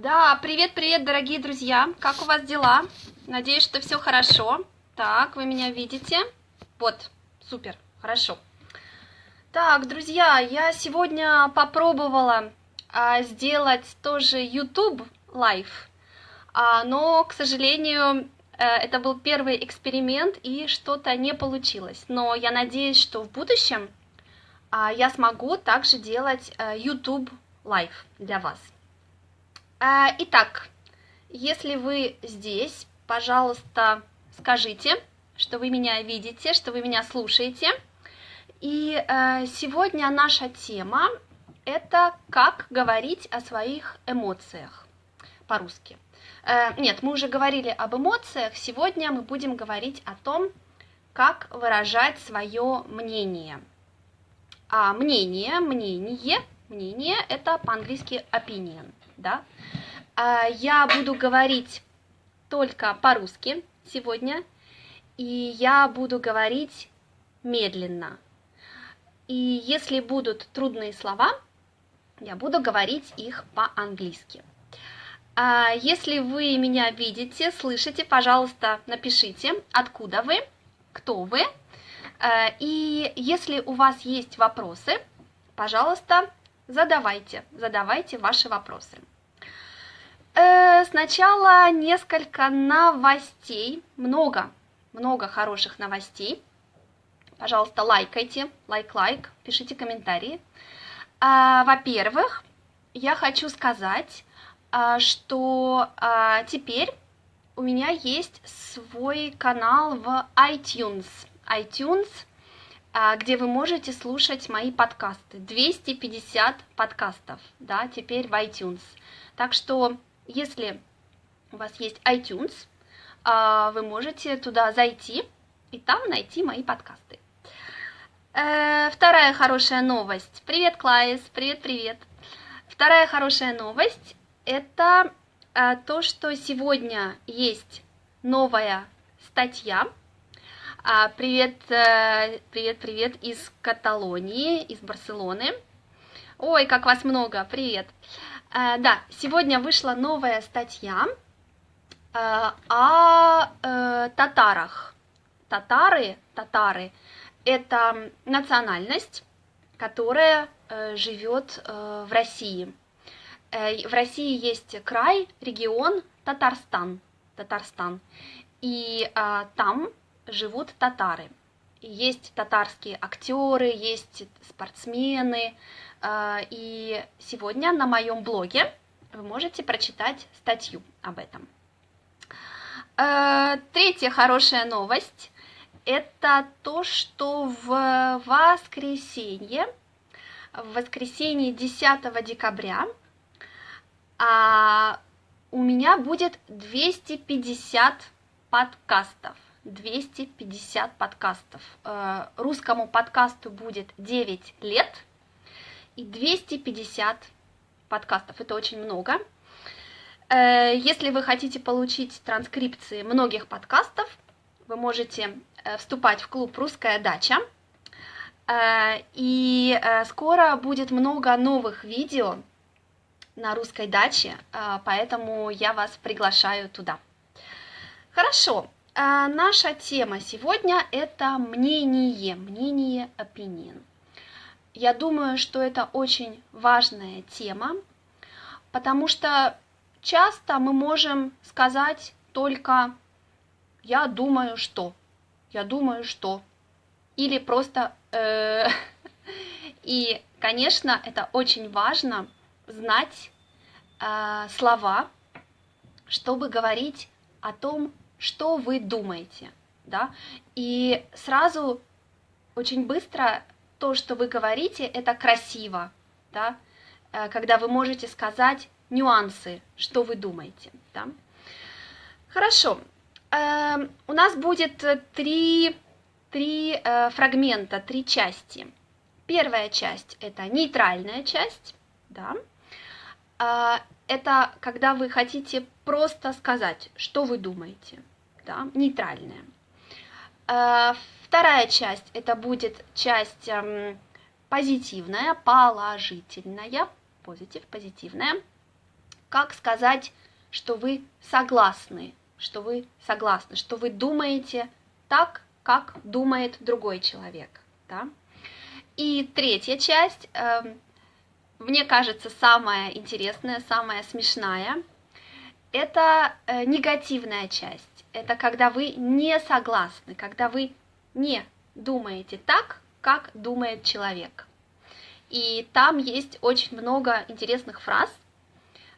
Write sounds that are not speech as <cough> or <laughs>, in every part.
Да, привет-привет, дорогие друзья! Как у вас дела? Надеюсь, что все хорошо. Так, вы меня видите? Вот, супер, хорошо. Так, друзья, я сегодня попробовала а, сделать тоже YouTube live, а, но, к сожалению, э, это был первый эксперимент и что-то не получилось. Но я надеюсь, что в будущем а, я смогу также делать а, YouTube live для вас. А, итак, если вы здесь, пожалуйста, скажите, что вы меня видите, что вы меня слушаете. И э, сегодня наша тема – это как говорить о своих эмоциях по-русски. Э, нет, мы уже говорили об эмоциях, сегодня мы будем говорить о том, как выражать свое мнение. А мнение, мнение, мнение – это по-английски opinion, да? А, я буду говорить только по-русски сегодня, и я буду говорить медленно. И если будут трудные слова, я буду говорить их по-английски. А если вы меня видите, слышите, пожалуйста, напишите, откуда вы, кто вы. А, и если у вас есть вопросы, пожалуйста, задавайте, задавайте ваши вопросы. Э, сначала несколько новостей, много, много хороших новостей. Пожалуйста, лайкайте, лайк-лайк, пишите комментарии. А, Во-первых, я хочу сказать, а, что а, теперь у меня есть свой канал в iTunes. iTunes, а, где вы можете слушать мои подкасты. 250 подкастов, да, теперь в iTunes. Так что если у вас есть iTunes, а, вы можете туда зайти и там найти мои подкасты. Э, вторая хорошая новость. Привет, Клайс, привет-привет. Вторая хорошая новость – это э, то, что сегодня есть новая статья. А, привет, э, привет, привет из Каталонии, из Барселоны. Ой, как вас много, привет. Привет. Э, да, сегодня вышла новая статья э, о э, татарах. Татары, татары – это национальность, которая живет в России. В России есть край, регион Татарстан, Татарстан, и там живут татары. Есть татарские актеры, есть спортсмены, а, и сегодня на моем блоге вы можете прочитать статью об этом. А, третья хорошая новость – это то, что в воскресенье, в воскресенье 10 декабря а, у меня будет 250 подкастов. 250 подкастов. Русскому подкасту будет 9 лет – и 250 подкастов. Это очень много. Э, если вы хотите получить транскрипции многих подкастов, вы можете э, вступать в клуб «Русская дача». Э, и скоро будет много новых видео на русской даче, поэтому я вас приглашаю туда. Хорошо, наша тема сегодня – это мнение, мнение, opinion. Я думаю, что это очень важная тема, потому что часто мы можем сказать только «я думаю, что», «я думаю, что», или просто э, И, конечно, это очень важно знать э, слова, чтобы говорить о том, что вы думаете, да, и сразу очень быстро то, что вы говорите, это красиво, да, э, когда вы можете сказать нюансы, что вы думаете, да. Хорошо, эм, у нас будет три, три э, фрагмента, три части. Первая часть – это нейтральная часть, да, э, это когда вы хотите просто сказать, что вы думаете, да, нейтральная. Вторая часть это будет часть эм, позитивная, положительная, позитив, позитивная. как сказать, что вы согласны, что вы согласны, что вы думаете так, как думает другой человек. Да? И третья часть, э, мне кажется, самая интересная, самая смешная, это э, негативная часть. Это когда вы не согласны, когда вы не думаете так, как думает человек. И там есть очень много интересных фраз,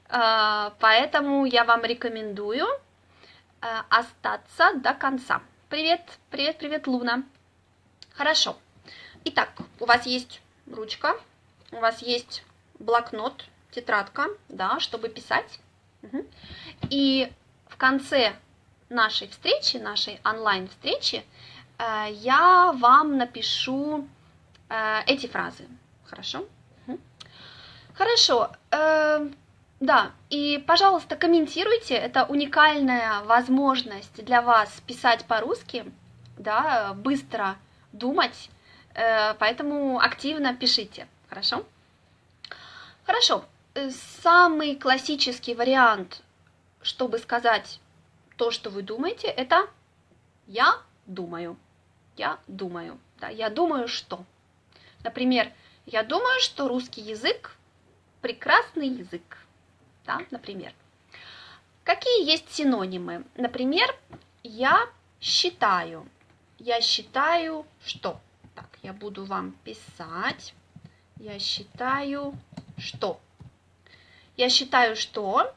э, поэтому я вам рекомендую э, остаться до конца. Привет, привет, привет, Луна. Хорошо. Итак, у вас есть ручка, у вас есть блокнот, тетрадка, да, чтобы писать. И в конце нашей встречи, нашей онлайн-встречи, э, я вам напишу э, эти фразы. Хорошо? Хорошо. Э, да, и, пожалуйста, комментируйте. Это уникальная возможность для вас писать по-русски, да, быстро думать, поэтому активно пишите, хорошо? Хорошо. Самый классический вариант, чтобы сказать то, что вы думаете, это «я думаю». Я думаю. Да, я думаю, что. Например, я думаю, что русский язык прекрасный язык да, например. Какие есть синонимы? Например, я считаю. Я считаю, что? Так, я буду вам писать. Я считаю, что? Я считаю, что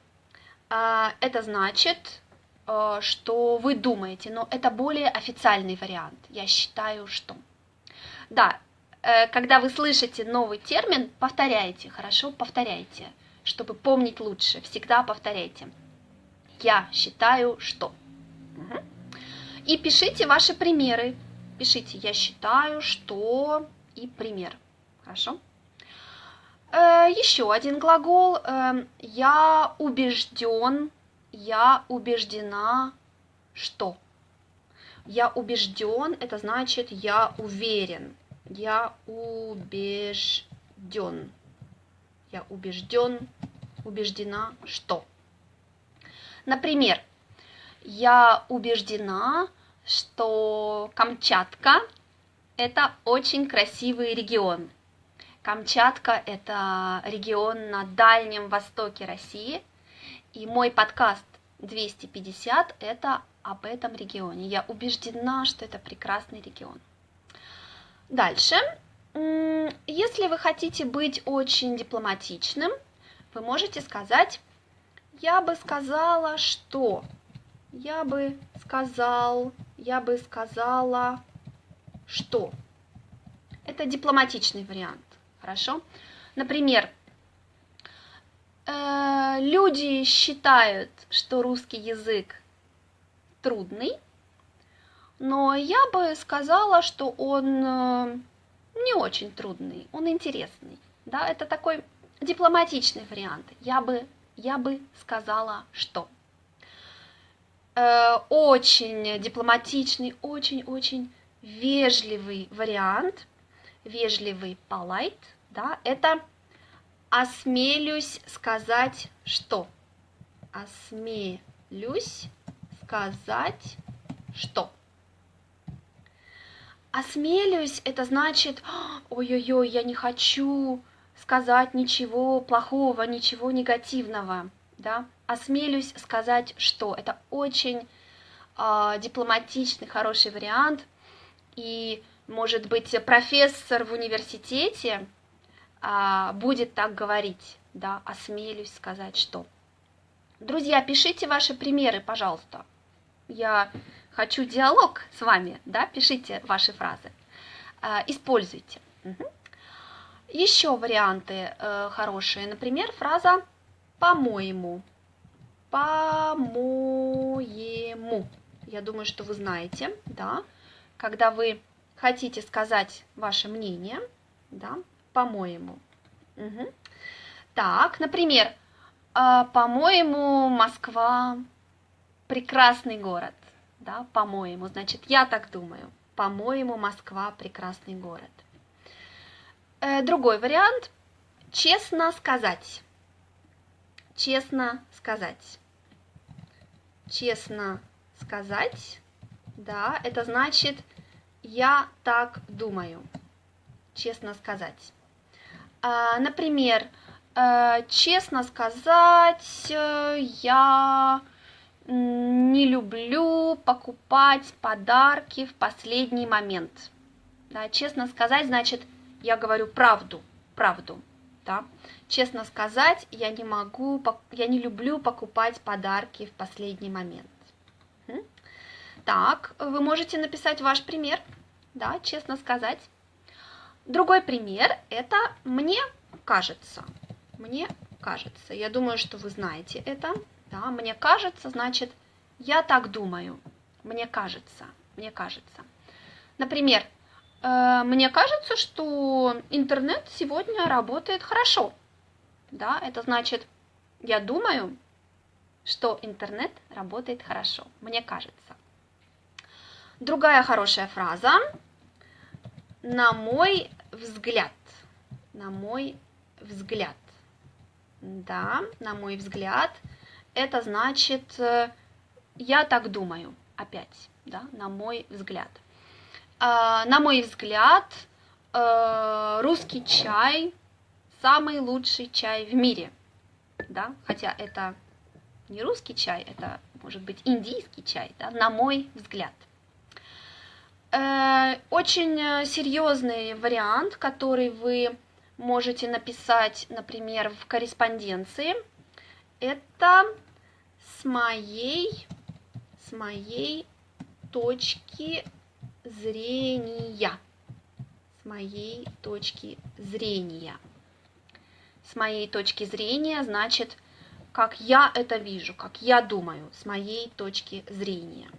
э, это значит, что вы думаете, но это более официальный вариант. Я считаю, что. Да, э, когда вы слышите новый термин, повторяйте, хорошо, повторяйте чтобы помнить лучше, всегда повторяйте. Я считаю, что. И пишите ваши примеры. Пишите «я считаю, что» и пример. Хорошо? Э, еще один глагол. Э, я убежден, я убеждена, что. Я убежден, это значит я уверен. Я убежден. Я убежден, убеждена, что. Например, я убеждена, что Камчатка – это очень красивый регион. Камчатка – это регион на Дальнем Востоке России, и мой подкаст 250 – это об этом регионе. Я убеждена, что это прекрасный регион. Дальше если вы хотите быть очень дипломатичным, вы можете сказать, я бы сказала, что, я бы сказал, я бы сказала, что. Это дипломатичный вариант, хорошо? Например, э, люди считают, что русский язык трудный, но я бы сказала, что он э, не очень трудный, он интересный. Да, это такой дипломатичный вариант. Я бы, я бы сказала, что. Э, очень дипломатичный, очень-очень вежливый вариант, вежливый polite, да, это осмелюсь сказать что. Осмелюсь сказать что. Осмелюсь, это значит, ой-ой-ой, я не хочу сказать ничего плохого, ничего негативного, да. Осмелюсь сказать, что это очень э, дипломатичный, хороший вариант, и, может быть, профессор в университете будет так говорить, да, осмелюсь сказать, что. Друзья, пишите ваши примеры, пожалуйста. Я хочу диалог с вами, да, пишите ваши фразы, а, используйте. Угу. Еще варианты э, хорошие, например, фраза «по-моему», «по-моему». Я думаю, что вы знаете, да, когда вы хотите сказать ваше мнение, да, по-моему. Угу. Так, например, «А, по-моему, Москва прекрасный город да, по-моему, значит, я так думаю, по-моему, Москва прекрасный город. Э, другой вариант, честно сказать, честно сказать. Честно сказать, да, это значит я так думаю. Честно сказать. А, например, э, честно сказать, э, я не люблю покупать подарки в последний момент. Да, честно сказать, значит, я говорю правду, правду. Да? Честно сказать, я не могу, я не люблю покупать подарки в последний момент. Так, вы можете написать ваш пример, да, честно сказать. Другой пример – это «мне кажется». Мне кажется. Я думаю, что вы знаете это. Да, мне кажется, значит, я так думаю. Мне кажется, мне кажется. Например, э, мне кажется, что интернет сегодня работает хорошо. Да, это значит, я думаю, что интернет работает хорошо. Мне кажется. Другая хорошая фраза. На мой взгляд. На мой взгляд. Да, на мой взгляд – это значит, э, я так думаю, опять, да, на мой взгляд. А, на мой взгляд, э, русский чай самый лучший чай в мире, да, хотя это не русский чай, это может быть индийский чай, да, на мой взгляд. Э, очень серьезный вариант, который вы можете написать, например, в корреспонденции – это с моей, с моей точки зрения. С моей точки зрения. С моей точки зрения значит, как я это вижу, как я думаю, с моей точки зрения.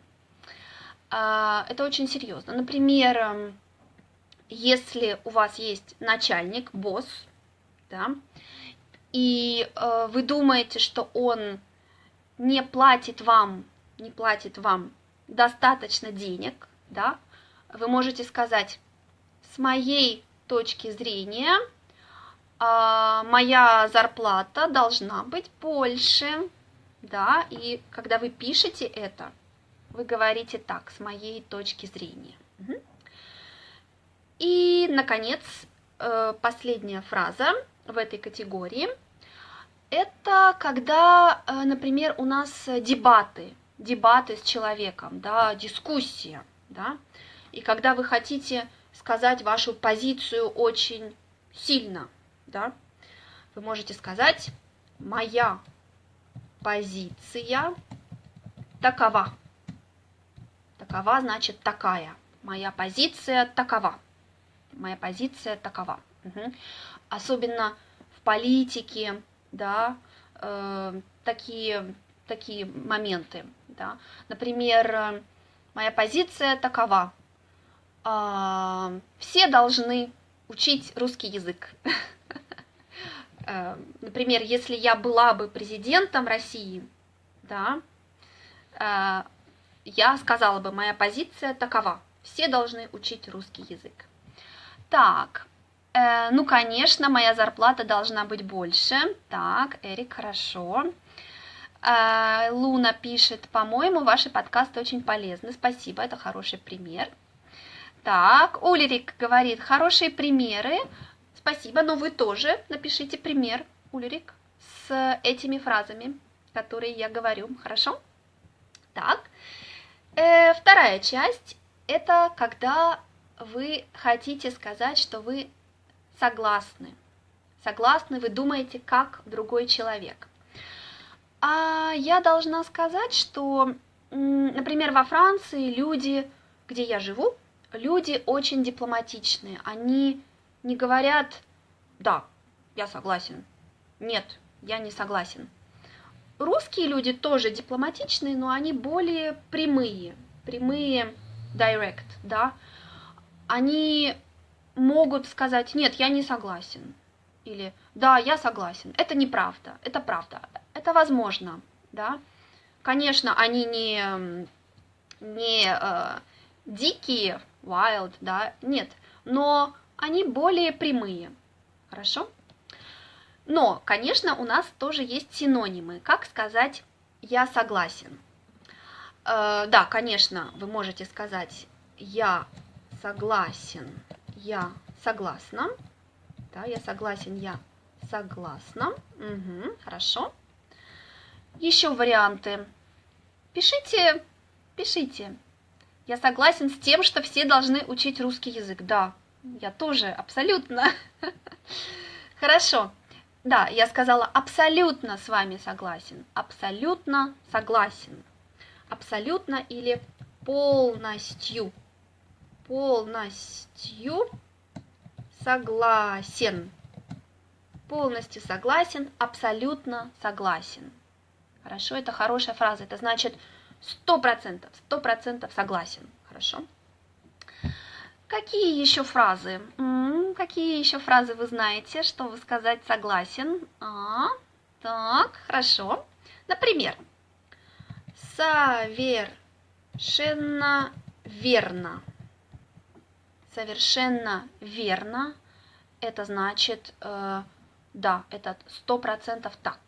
А, это очень серьезно. Например, эм, если у вас есть начальник, босс, да, и э, вы думаете, что он не платит вам, не платит вам достаточно денег, да, вы можете сказать, с моей точки зрения, э, моя зарплата должна быть больше, да, и когда вы пишете это, вы говорите так, с моей точки зрения. И, наконец, э, последняя фраза в этой категории – это когда, э, например, у нас дебаты, дебаты с человеком, да, дискуссия, да, и когда вы хотите сказать вашу позицию очень сильно, да, вы можете сказать «моя позиция такова». Такова значит такая. Моя позиция такова. Моя позиция такова. Угу. Особенно в политике, да, э, такие, такие моменты. Да. Например, моя позиция такова. Э, все должны учить русский язык. <laughs> Э, например, если я была бы президентом России, да, э, я сказала бы, моя позиция такова. Все должны учить русский язык. Так, Э, ну, конечно, моя зарплата должна быть больше. Так, Эрик, хорошо. Э, Луна пишет, по-моему, ваши подкасты очень полезны. Спасибо, это хороший пример. Так, Улерик говорит, хорошие примеры. Спасибо, но вы тоже напишите пример, Улерик, с этими фразами, которые я говорю. Хорошо? Так, э, вторая часть – это когда вы хотите сказать, что вы согласны. Согласны, вы думаете, как другой человек. А я должна сказать, что, например, во Франции люди, где я живу, люди очень дипломатичные. Они не говорят «да, я согласен», «нет, я не согласен». Русские люди тоже дипломатичные, но они более прямые, прямые direct, да. Они могут сказать, нет, я не согласен. Или, да, я согласен. Это неправда, это правда. Это возможно, да. Конечно, они не, не э, дикие, wild, да, нет. Но они более прямые. Хорошо? Но, конечно, у нас тоже есть синонимы. Как сказать «я согласен»? Э, да, конечно, вы можете сказать «я согласен», «я согласна». Да, я согласен, я согласна. Угу, хорошо. Еще варианты. Пишите, пишите. Я согласен с тем, что все должны учить русский язык. Да, я тоже абсолютно. <laughs> Хорошо. Да, я сказала абсолютно с вами согласен. Абсолютно согласен. Абсолютно или полностью. Полностью согласен. Полностью согласен, абсолютно согласен. Хорошо, это хорошая фраза. Это значит сто процентов, сто процентов согласен. Хорошо. Какие еще фразы? Какие еще фразы вы знаете, чтобы сказать согласен? А, так, хорошо. Например, совершенно верно. Совершенно верно. Это значит, э, да, это сто процентов так.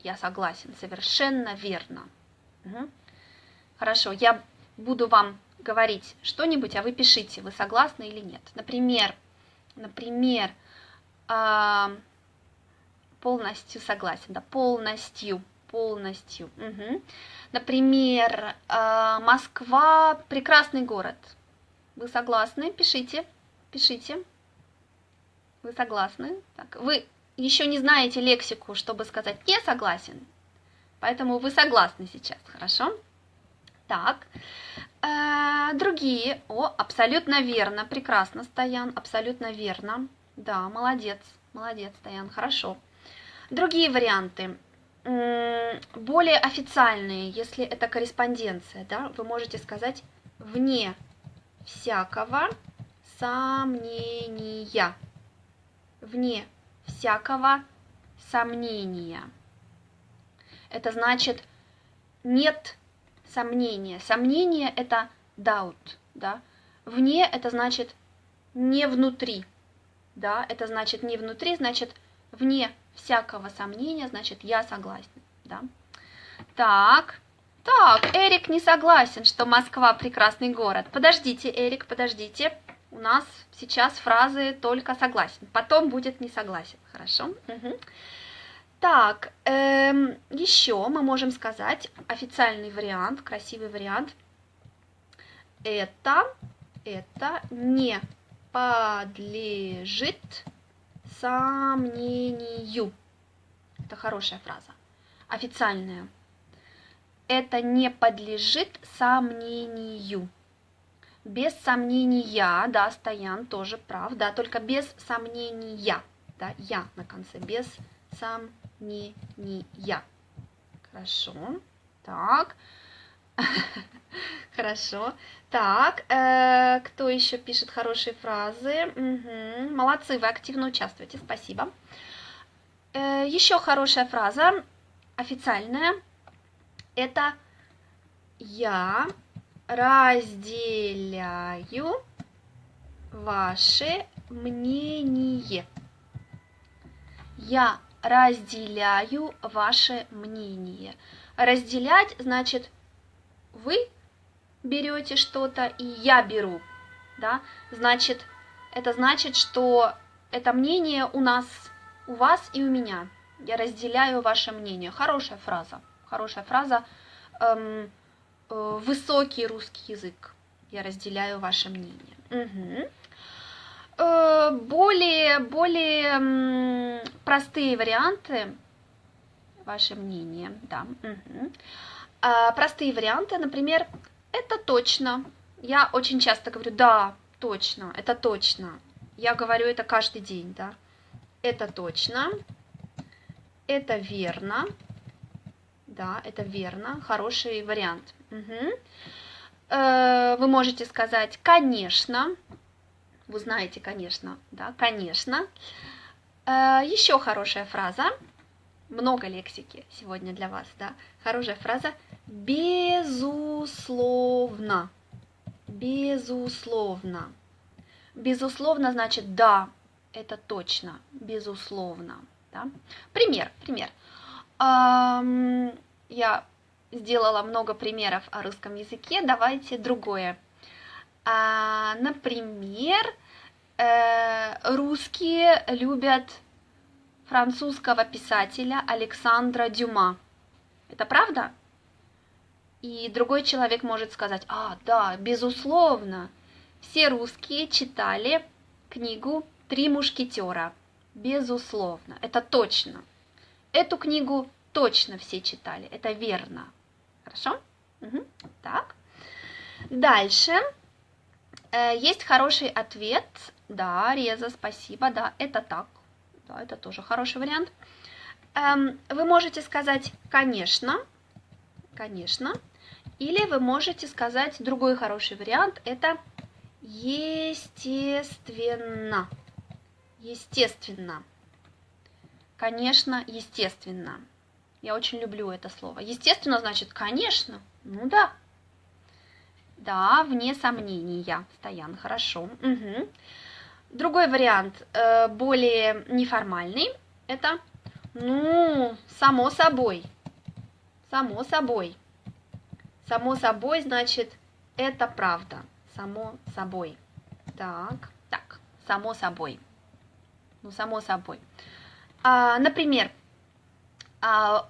Я согласен, совершенно верно. Угу. Хорошо, я буду вам говорить что-нибудь, а вы пишите, вы согласны или нет. Например, например, э, полностью согласен, да, полностью, полностью. Угу. Например, э, Москва прекрасный город. Вы согласны? Пишите, пишите. Вы согласны? Так, вы еще не знаете лексику, чтобы сказать «не согласен», поэтому вы согласны сейчас, хорошо? Так, э, другие. О, абсолютно верно, прекрасно, Стоян, абсолютно верно. Да, молодец, молодец, Стоян, хорошо. Другие варианты. Более официальные, если это корреспонденция, да, вы можете сказать «вне всякого сомнения». Вне всякого сомнения. Это значит нет сомнения. Сомнение – это doubt, да. Вне – это значит не внутри, да. Это значит не внутри, значит вне всякого сомнения, значит я согласен, да. Так, так, Эрик не согласен, что Москва прекрасный город. Подождите, Эрик, подождите. У нас сейчас фразы только согласен. Потом будет не согласен. Хорошо? Угу. Так, эм, еще мы можем сказать официальный вариант, красивый вариант. Это, это не подлежит сомнению. Это хорошая фраза. Официальная. Это не подлежит сомнению. Без сомнения, да, Стоян тоже прав, да, только без сомнения, да, я на конце, без сомнения не, не я. Хорошо. Так. <laughs> Хорошо. Так, э, кто еще пишет хорошие фразы? Угу. Молодцы, вы активно участвуете, спасибо. Э, еще хорошая фраза, официальная, это «Я разделяю ваше мнение». Я разделяю ваше мнение. Разделять значит вы берете что-то и я беру, да, значит, это значит, что это мнение у нас, у вас и у меня. Я разделяю ваше мнение. Хорошая фраза, хорошая фраза. Эм, э, высокий русский язык. Я разделяю ваше мнение. Угу. Э, более, более простые варианты, ваше мнение, да. Угу. Простые варианты, например, это точно. Я очень часто говорю, да, точно, это точно. Я говорю это каждый день, да. Это точно, это верно, да, это верно, хороший вариант. Угу. Вы можете сказать, конечно, вы знаете, конечно, да, конечно. Э, Еще хорошая фраза, много лексики сегодня для вас, да. Хорошая фраза безусловно, безусловно. Безусловно значит да, это точно, безусловно, Да? Пример, пример. Я сделала много примеров о русском языке, давайте другое. А, например, э, русские любят французского писателя Александра Дюма. Это правда? И другой человек может сказать, а, да, безусловно, все русские читали книгу «Три мушкетера». Безусловно, это точно. Эту книгу точно все читали, это верно. Хорошо? Угу. Так. Дальше. Э, есть хороший ответ. Да, Реза, спасибо. Да, это так. Да, это тоже хороший вариант. Эм, вы можете сказать «конечно», «конечно», или вы можете сказать другой хороший вариант – это естественно. Естественно. Конечно, естественно. Я очень люблю это слово. Естественно, значит, конечно. Ну да. Да, вне сомнения. Стоян, хорошо. Угу. Другой вариант, э, более неформальный, это, ну, само собой. Само собой. Само собой, значит, это правда. Само собой. Так, так, само собой. Ну, само собой. А, например, а,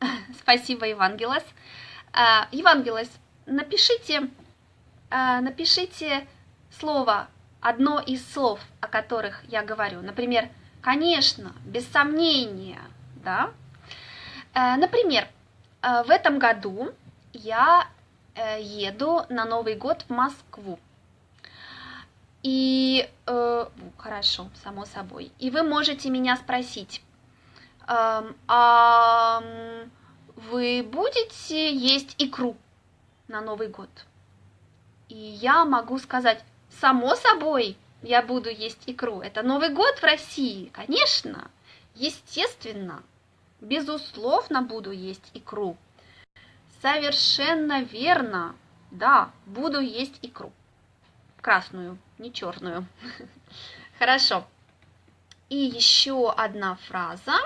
<laughs> спасибо, Евангелос. А, Евангелос, напишите, а, напишите слово, одно из слов, о которых я говорю. Например, конечно, без сомнения, да. А, например, а, в этом году я э, еду на Новый год в Москву. И э, хорошо, само собой. И вы можете меня спросить, э, а вы будете есть икру на Новый год? И я могу сказать, само собой, я буду есть икру. Это Новый год в России, конечно, естественно, безусловно буду есть икру. Совершенно верно. Да, буду есть икру. Красную, не черную. <laughs> Хорошо. И еще одна фраза,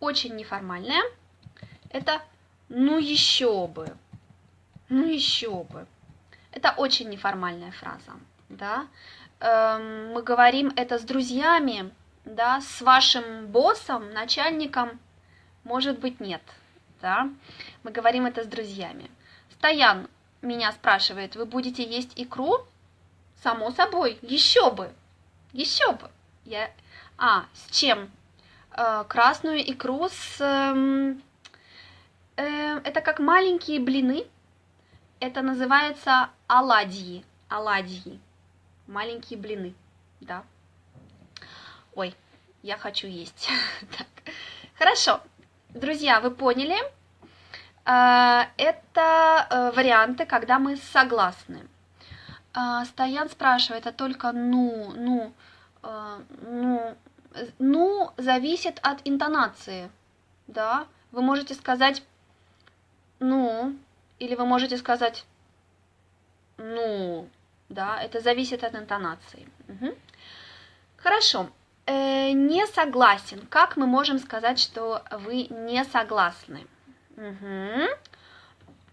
очень неформальная. Это «ну еще бы». Ну еще бы. Это очень неформальная фраза. Да? Эм, мы говорим это с друзьями, да, с вашим боссом, начальником, может быть, нет да, мы говорим это с друзьями. Стоян меня спрашивает, вы будете есть икру? Само собой, еще бы, еще бы. Я... А, с чем? Э, красную икру с... Э, э, это как маленькие блины. Это называется оладьи. Оладьи. Маленькие блины, да. Ой, я хочу есть. <laughs> так. Хорошо, Друзья, вы поняли? А, это э, варианты, когда мы согласны. А, Стоян спрашивает, это только ну, ну, э, ну, ну зависит от интонации, да? Вы можете сказать ну, или вы можете сказать ну, да, это зависит от интонации. Угу. Хорошо э, не согласен. Как мы можем сказать, что вы не согласны? Угу.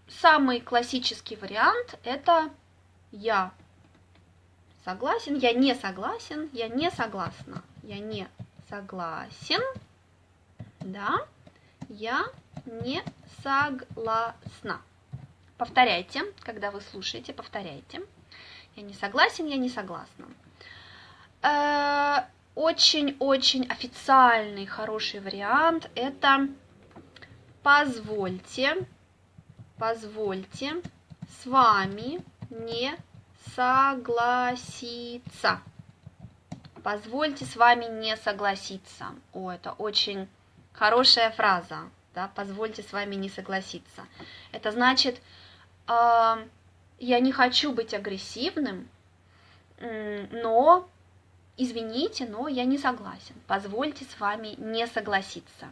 Самый классический вариант это я согласен, я не согласен, я не согласна, я не согласен, да, я не согласна. Повторяйте, когда вы слушаете, повторяйте. Я не согласен, я не согласна. Э, очень-очень официальный хороший вариант это позвольте, позвольте с вами не согласиться. Позвольте с вами не согласиться. О, это очень хорошая фраза. Да, позвольте с вами не согласиться. Это значит, э, я не хочу быть агрессивным, но извините, но я не согласен, позвольте с вами не согласиться.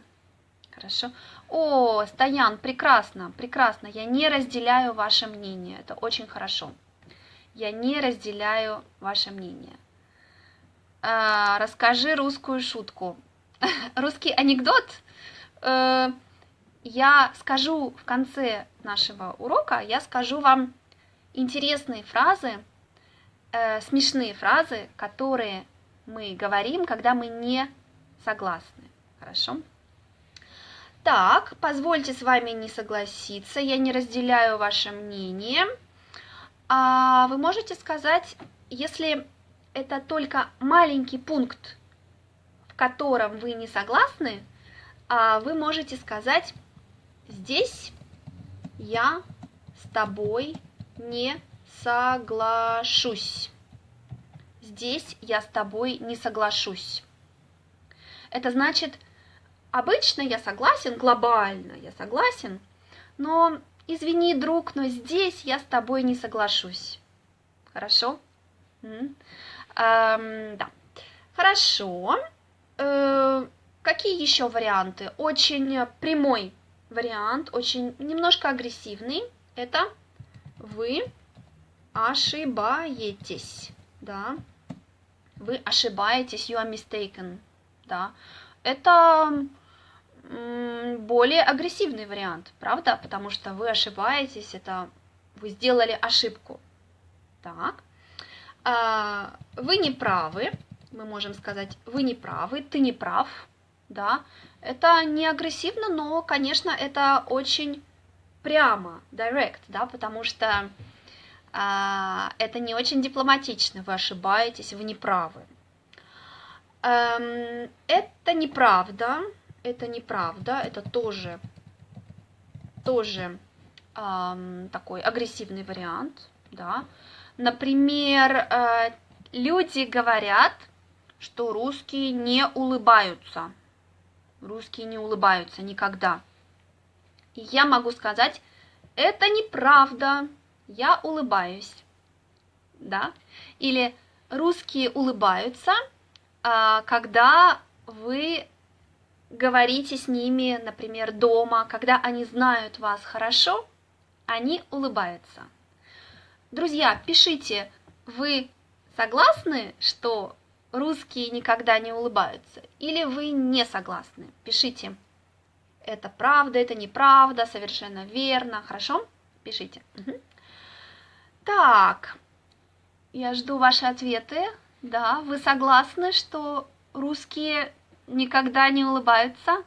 Хорошо? О, Стоян, прекрасно, прекрасно, я не разделяю ваше мнение, это очень хорошо. Я не разделяю ваше мнение. А, расскажи русскую шутку. <laughs> русский анекдот э, я скажу в конце нашего урока, я скажу вам интересные фразы, э, смешные фразы, которые мы говорим, когда мы не согласны. Хорошо? Так, позвольте с вами не согласиться, я не разделяю ваше мнение. А вы можете сказать, если это только маленький пункт, в котором вы не согласны, а вы можете сказать, здесь я с тобой не соглашусь. Здесь я с тобой не соглашусь. Это значит, обычно я согласен, глобально я согласен, но извини, друг, но здесь я с тобой не соглашусь. Хорошо? Эм, да. Хорошо. Э, какие еще варианты? Очень прямой вариант, очень немножко агрессивный. Это вы ошибаетесь, да. Вы ошибаетесь, you are mistaken, да. Это более агрессивный вариант, правда? Потому что вы ошибаетесь, это вы сделали ошибку. Так. А, вы не правы, мы можем сказать, вы не правы, ты не прав, да. Это не агрессивно, но, конечно, это очень прямо, direct, да, потому что а, это не очень дипломатично, вы ошибаетесь, вы не правы. Эм, это неправда, это неправда, это тоже, тоже эм, такой агрессивный вариант, да. Например, э, люди говорят, что русские не улыбаются. Русские не улыбаются никогда. И я могу сказать, это неправда, я улыбаюсь. Да? Или русские улыбаются, а, когда вы говорите с ними, например, дома, когда они знают вас хорошо, они улыбаются. Друзья, пишите, вы согласны, что русские никогда не улыбаются, или вы не согласны? Пишите. Это правда, это неправда, совершенно верно. Хорошо? Пишите. Так, я жду ваши ответы. Да, вы согласны, что русские никогда не улыбаются?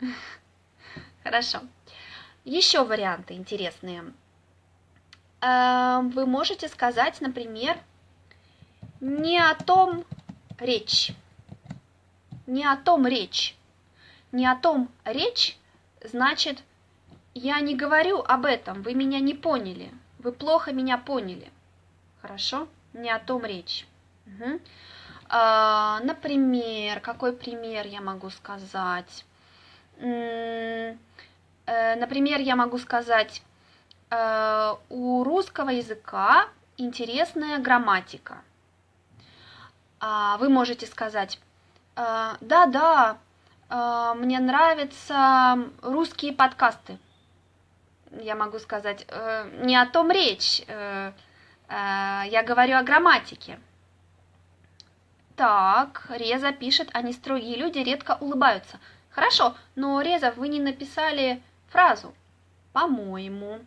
<laughs> Хорошо. Еще варианты интересные. Эм, вы можете сказать, например, не о том речь. Не о том речь. Не о том речь, значит, я не говорю об этом, вы меня не поняли. Вы плохо меня поняли. Хорошо? Не о том речь. Угу. А, например, какой пример я могу сказать? Э, например, я могу сказать, Э, у русского языка интересная грамматика. А, вы можете сказать, «Э, да-да, э, мне нравятся русские подкасты. Я могу сказать, не о том речь, я говорю о грамматике. Так, Реза пишет, они строгие люди редко улыбаются. Хорошо, но, Реза, вы не написали фразу. По-моему.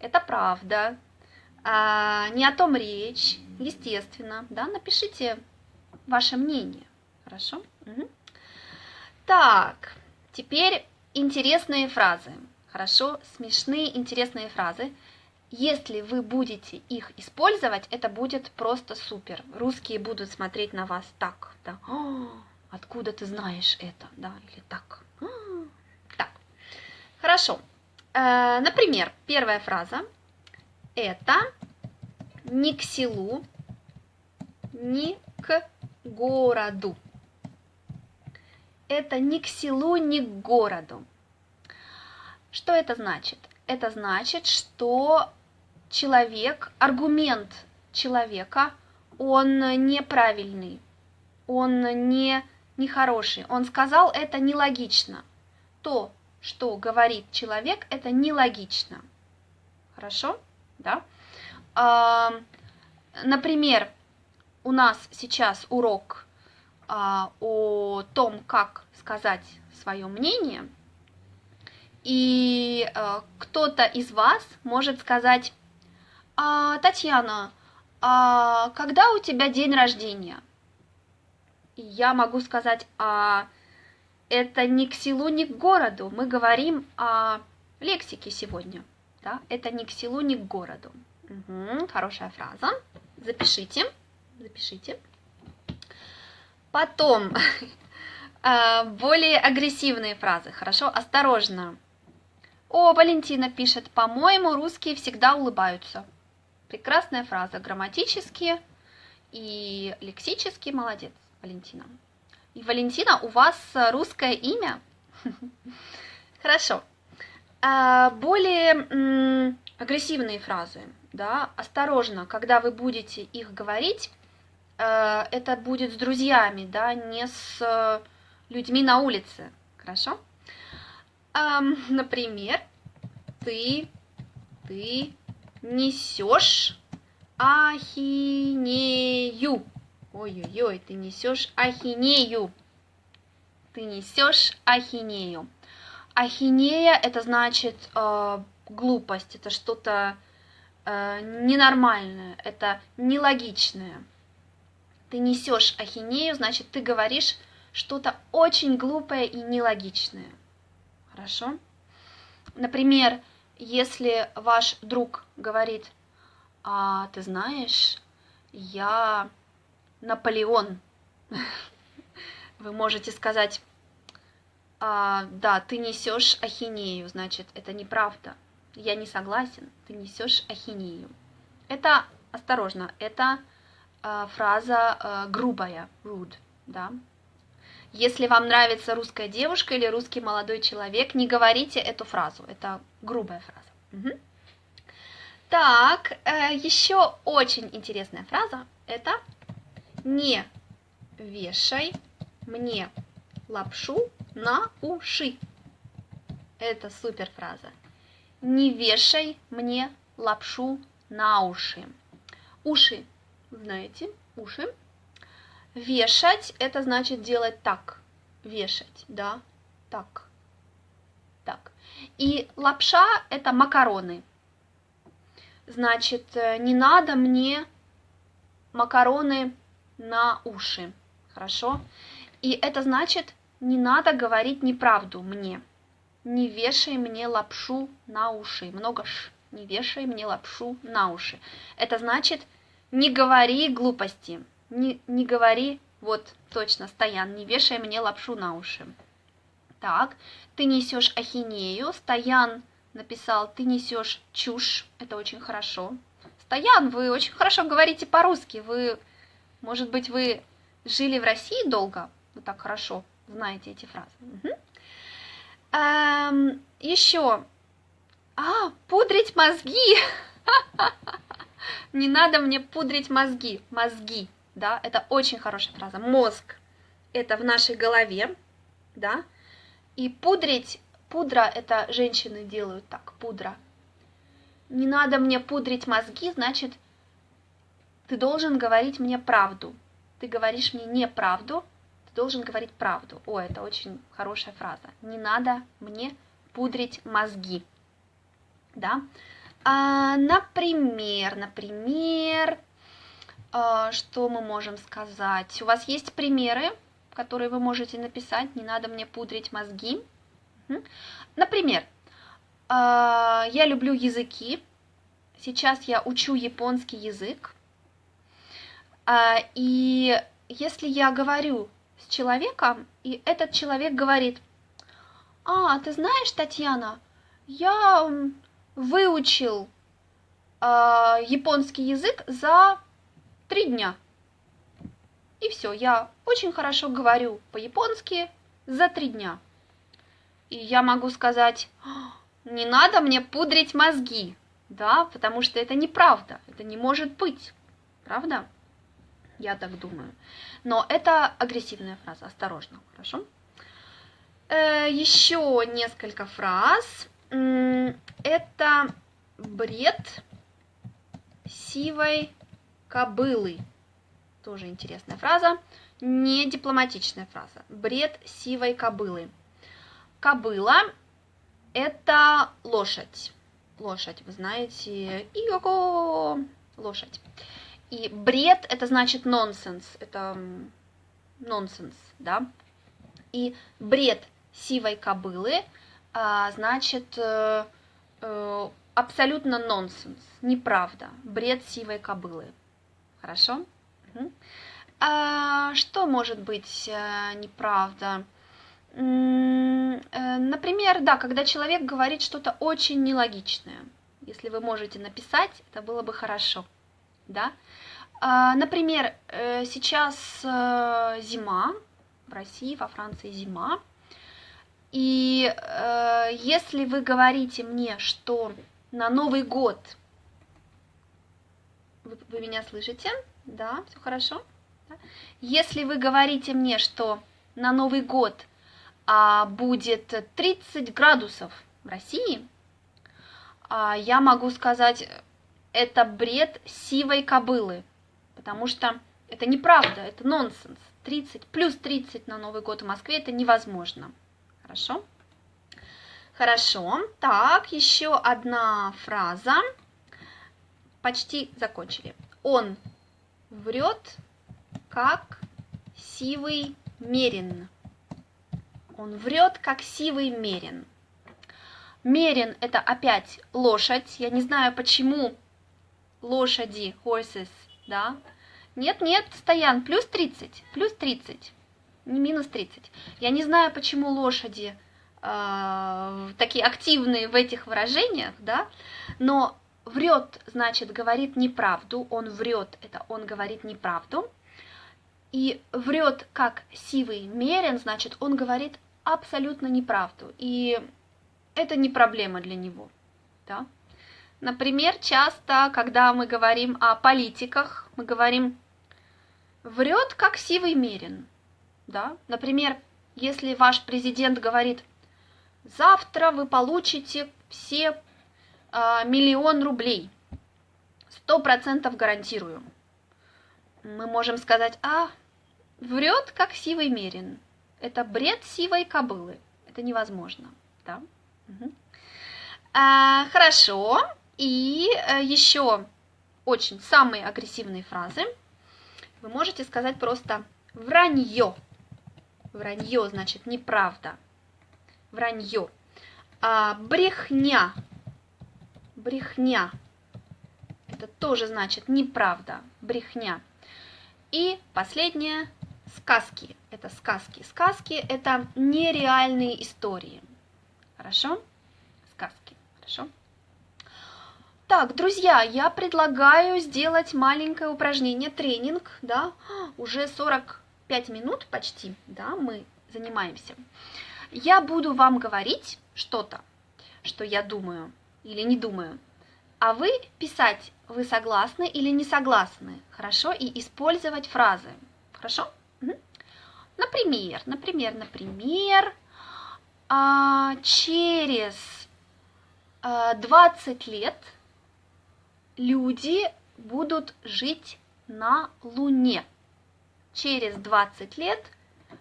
Это правда. А, не о том речь, естественно. Да? Напишите ваше мнение. Хорошо? Угу. Так, теперь интересные фразы. Хорошо, смешные, интересные фразы. Если вы будете их использовать, это будет просто супер. Русские будут смотреть на вас так, да. О, откуда ты знаешь это, да, или так. А, так, хорошо. Э, например, первая фраза – это ни к селу, ни к городу. Это ни к селу, ни к городу. Что это значит? Это значит, что человек, аргумент человека, он неправильный, он не нехороший. Он сказал это нелогично. То, что говорит человек, это нелогично. Хорошо? Да? А, например, у нас сейчас урок а, о том, как сказать свое мнение, и а, кто-то из вас может сказать, а, Татьяна, а когда у тебя день рождения? И я могу сказать, а это не к селу, не к городу. Мы говорим о лексике сегодня. Да? Это не к селу, не к городу. Угу, хорошая фраза. Запишите. Запишите. Потом <laughs> а, более агрессивные фразы. Хорошо, осторожно. О, Валентина пишет, по-моему, русские всегда улыбаются. Прекрасная фраза, грамматически и лексически. Молодец, Валентина. И, Валентина, у вас русское имя? <laughs> Хорошо. А, более агрессивные фразы, да, осторожно, когда вы будете их говорить, это будет с друзьями, да, не с э, людьми на улице, хорошо? Например, ты, ты несешь ахинею. Ой-ой-ой, ты несешь ахинею. Ты несешь ахинею. Ахинея это значит э, глупость, это что-то э, ненормальное, это нелогичное. Ты несешь ахинею, значит, ты говоришь что-то очень глупое и нелогичное. Хорошо? Например, если ваш друг говорит, а ты знаешь, я Наполеон, <laughs> вы можете сказать, а, да, ты несешь ахинею, значит, это неправда. Я не согласен, ты несешь ахинею. Это, осторожно, это фраза а, грубая, rude, да. Если вам нравится русская девушка или русский молодой человек, не говорите эту фразу, это грубая фраза. Угу. Так, э, еще очень интересная фраза, это не вешай мне лапшу на уши. Это супер фраза. Не вешай мне лапшу на уши. Уши, знаете, уши. Вешать – это значит делать так. Вешать, да, так, так. И лапша – это макароны. Значит, э, не надо мне макароны на уши. Хорошо? И это значит, не надо говорить неправду мне. Не вешай мне лапшу на уши. Много ш. Не вешай мне лапшу на уши. Это значит, не говори глупости. Не, не говори, вот точно, Стоян, не вешай мне лапшу на уши. Так, ты несешь ахинею. Стоян написал, ты несешь чушь. Это очень хорошо. Стоян, вы очень хорошо говорите по-русски. Вы, может быть, вы жили в России долго? Вы так хорошо знаете эти фразы. Угу. Эм, еще. А, пудрить мозги. <laughs> Не надо мне пудрить мозги. Мозги, да, это очень хорошая фраза. Мозг – это в нашей голове, да. И пудрить, пудра – это женщины делают так, пудра. Не надо мне пудрить мозги, значит, ты должен говорить мне правду. Ты говоришь мне неправду, должен говорить правду. О, это очень хорошая фраза. Не надо мне пудрить мозги. Да? А, например, например, а, что мы можем сказать? У вас есть примеры, которые вы можете написать. Не надо мне пудрить мозги. Например, а, я люблю языки. Сейчас я учу японский язык. А, и если я говорю с человеком, и этот человек говорит, а, ты знаешь, Татьяна, я выучил э, японский язык за три дня. И все, я очень хорошо говорю по-японски за три дня. И я могу сказать, не надо мне пудрить мозги, да, потому что это неправда, это не может быть, правда? Я так думаю. Но это агрессивная фраза, осторожно, хорошо? Э, еще несколько фраз. Это бред сивой кобылы. Тоже интересная фраза. не дипломатичная фраза. Бред сивой кобылы. Кобыла – это лошадь. Лошадь, вы знаете, иго, лошадь. И бред – это значит нонсенс, это нонсенс, да. И бред сивой кобылы значит э, э, абсолютно нонсенс, неправда, бред сивой кобылы. Хорошо? Угу. А, что может быть а, неправда? Например, да, когда человек говорит что-то очень нелогичное. Если вы можете написать, это было бы хорошо. Да? А, например, э, сейчас э, зима, в России, во Франции зима, и э, если вы говорите мне, что на Новый год, вы, вы меня слышите, да, все хорошо? Да? Если вы говорите мне, что на Новый год а, будет 30 градусов в России, а, я могу сказать, это бред сивой кобылы потому что это неправда, это нонсенс. 30 плюс 30 на Новый год в Москве это невозможно. Хорошо? Хорошо. Так, еще одна фраза. Почти закончили. Он врет, как сивый мерин. Он врет, как сивый мерин. Мерин – это опять лошадь. Я не знаю, почему лошади, horses, да, нет, нет, Стоян, плюс 30, плюс 30, не минус 30. Я не знаю, почему лошади э, такие активные в этих выражениях, да, но врет, значит, говорит неправду, он врет, это он говорит неправду. И врет как сивый мерен, значит, он говорит абсолютно неправду. И это не проблема для него, да. Например, часто, когда мы говорим о политиках, мы говорим врет, как сивый мерин. Да? Например, если ваш президент говорит, завтра вы получите все э, миллион рублей, сто процентов гарантирую. Мы можем сказать, а, врет, как сивый мерин. Это бред сивой кобылы. Это невозможно. Да? Угу. А, хорошо. И а, еще очень самые агрессивные фразы – вы можете сказать просто вранье. Вранье значит неправда. Вранье. А, брехня. Брехня. Это тоже значит неправда. Брехня. И последнее сказки. Это сказки. Сказки это нереальные истории. Хорошо? Сказки. Хорошо? Так, друзья, я предлагаю сделать маленькое упражнение, тренинг, да, уже 45 минут почти, да, мы занимаемся. Я буду вам говорить что-то, что я думаю или не думаю, а вы писать, вы согласны или не согласны, хорошо, и использовать фразы, хорошо? Например, например, например, а, через 20 лет – люди будут жить на Луне. Через 20 лет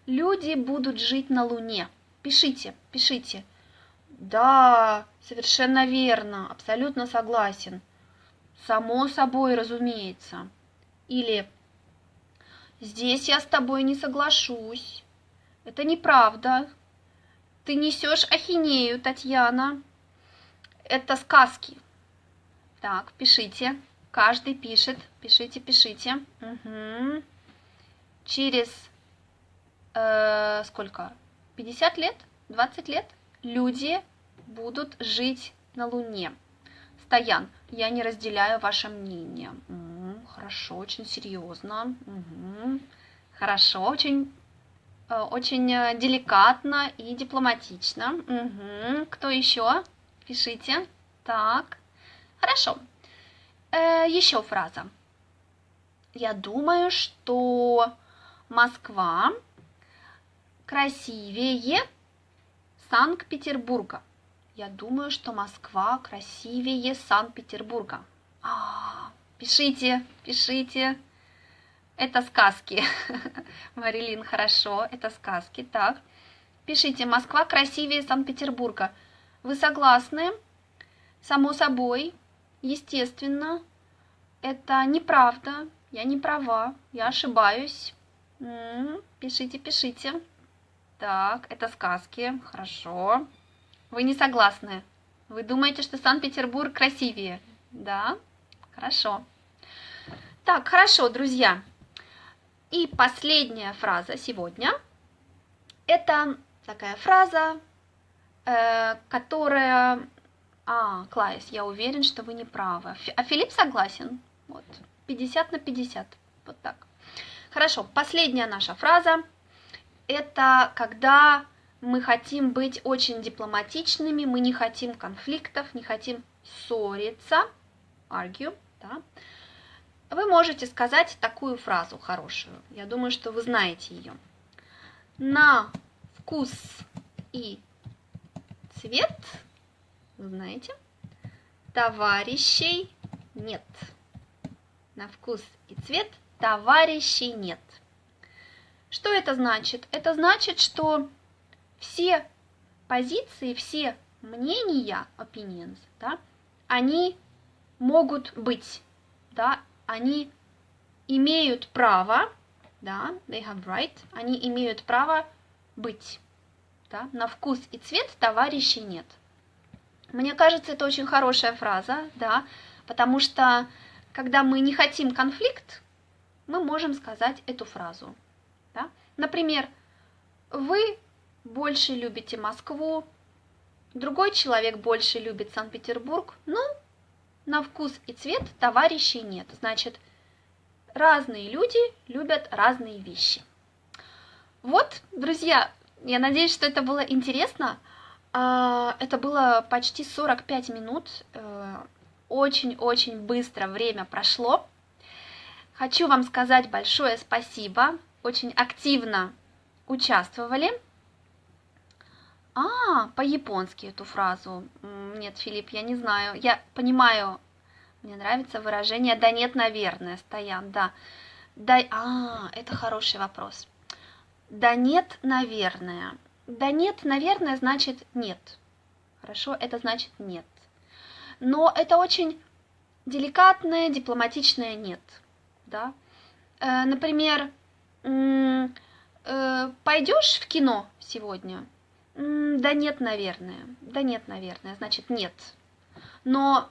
люди будут жить на Луне. Пишите, пишите. Да, совершенно верно, абсолютно согласен. Само собой, разумеется. Или здесь я с тобой не соглашусь. Это неправда. Ты несешь ахинею, Татьяна. Это сказки. Так, пишите. Каждый пишет. Пишите, пишите. Угу. Через э, сколько? 50 лет? 20 лет? Люди будут жить на Луне. Стоян, я не разделяю ваше мнение. Угу, хорошо, очень серьезно. Угу. Хорошо, очень, э, очень э, деликатно и дипломатично. Угу. Кто еще? Пишите. Так. Хорошо. Э, еще фраза. Я думаю, что Москва красивее Санкт-Петербурга. Я думаю, что Москва красивее Санкт-Петербурга. А, пишите, пишите. это сказки. <laughs> Марилин, хорошо, это сказки. Так, пишите, Москва красивее Санкт-Петербурга. Вы согласны? Само собой, естественно, это неправда. Я не права, я ошибаюсь. Пишите, пишите. Так, это сказки, хорошо. Вы не согласны? Вы думаете, что Санкт-Петербург красивее? Да? Хорошо. Так, хорошо, друзья. И последняя фраза сегодня. Это такая фраза, э, которая... А, Клайс, я уверен, что вы не правы. А Филипп согласен. Вот, 50 на 50. Вот так. Хорошо, последняя наша фраза. Это когда мы хотим быть очень дипломатичными, мы не хотим конфликтов, не хотим ссориться, argue, да, вы можете сказать такую фразу хорошую. Я думаю, что вы знаете ее. На вкус и цвет, знаете, товарищей нет. На вкус и цвет товарищей нет. Что это значит? Это значит, что все позиции, все мнения, opinions, да, они могут быть, да, они имеют право, да, they have right, они имеют право быть, да, на вкус и цвет товарищей нет. Мне кажется, это очень хорошая фраза, да, потому что когда мы не хотим конфликт, мы можем сказать эту фразу. Да? Например, вы больше любите Москву, другой человек больше любит Санкт-Петербург, ну, на вкус и цвет товарищей нет. Значит, разные люди любят разные вещи. Вот, друзья, я надеюсь, что это было интересно. А, это было почти 45 минут. Э, очень-очень быстро время прошло. Хочу вам сказать большое спасибо. Очень активно участвовали. А, по-японски эту фразу. Нет, Филипп, я не знаю. Я понимаю, мне нравится выражение «да нет, наверное», Стоян, да. Да, а, это хороший вопрос. Да нет, наверное. Да нет, наверное, значит нет. Хорошо, это значит нет. Но это очень деликатное, дипломатичное нет. Да? Э, например, э, пойдешь в кино сегодня? Да нет, наверное. Да нет, наверное, значит нет. Но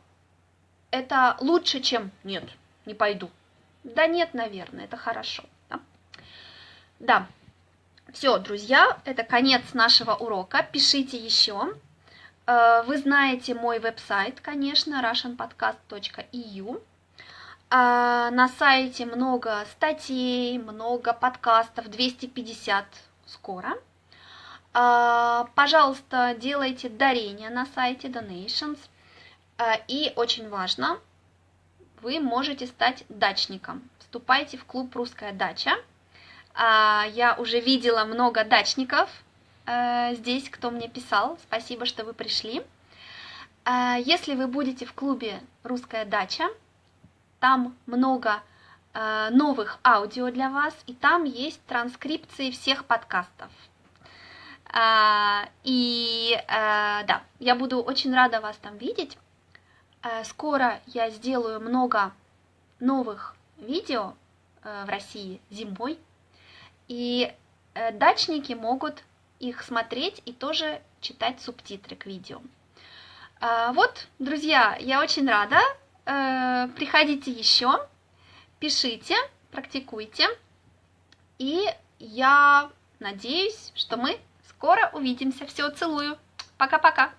это лучше, чем нет, не пойду. Да нет, наверное, это хорошо. Да, да. все, друзья, это конец нашего урока. Пишите еще. Э, вы знаете мой веб-сайт, конечно, russianpodcast.eu. Э, на сайте много статей, много подкастов, 250 скоро. А, пожалуйста, делайте дарения на сайте Donations. А, и очень важно, вы можете стать дачником. Вступайте в клуб «Русская дача». А, я уже видела много дачников здесь, кто мне писал. Спасибо, что вы пришли. Если вы будете в клубе «Русская дача», там много новых аудио для вас, и там есть транскрипции всех подкастов. А, и а, да, я буду очень рада вас там видеть. Скоро я сделаю много новых видео в России зимой. И дачники могут их смотреть и тоже читать субтитры к видео. Вот, друзья, я очень рада. А, приходите еще, пишите, практикуйте. И я надеюсь, что мы Скоро увидимся. Все, целую. Пока-пока.